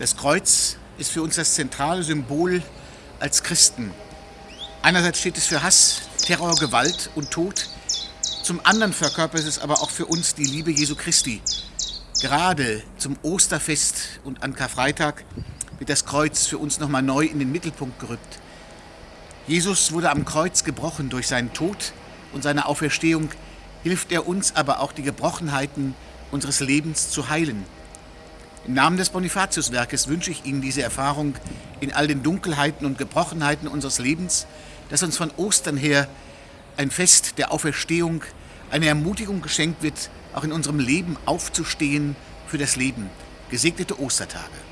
Das Kreuz ist für uns das zentrale Symbol als Christen. Einerseits steht es für Hass, Terror, Gewalt und Tod. Zum anderen verkörpert es aber auch für uns die Liebe Jesu Christi. Gerade zum Osterfest und an Karfreitag wird das Kreuz für uns nochmal neu in den Mittelpunkt gerückt. Jesus wurde am Kreuz gebrochen durch seinen Tod und seine Auferstehung, hilft er uns aber auch die Gebrochenheiten unseres Lebens zu heilen. Im Namen des Bonifatiuswerkes wünsche ich Ihnen diese Erfahrung in all den Dunkelheiten und Gebrochenheiten unseres Lebens, dass uns von Ostern her ein Fest der Auferstehung, eine Ermutigung geschenkt wird, auch in unserem Leben aufzustehen für das Leben. Gesegnete Ostertage.